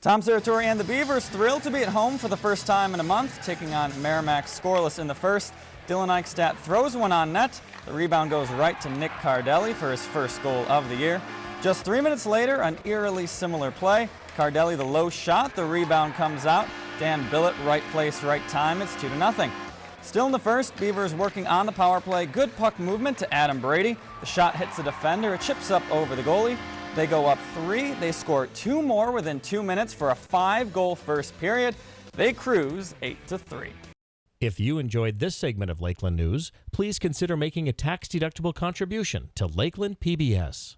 Tom Serratore and the Beavers thrilled to be at home for the first time in a month, taking on Merrimack scoreless in the first. Dylan Eichstadt throws one on net. The rebound goes right to Nick Cardelli for his first goal of the year. Just three minutes later, an eerily similar play. Cardelli the low shot, the rebound comes out. Dan Billett, right place, right time. It's 2 to nothing. Still in the first, Beavers working on the power play. Good puck movement to Adam Brady. The shot hits the defender. It chips up over the goalie. They go up three. They score two more within two minutes for a five-goal first period. They cruise 8 to 3. If you enjoyed this segment of Lakeland News, please consider making a tax-deductible contribution to Lakeland PBS.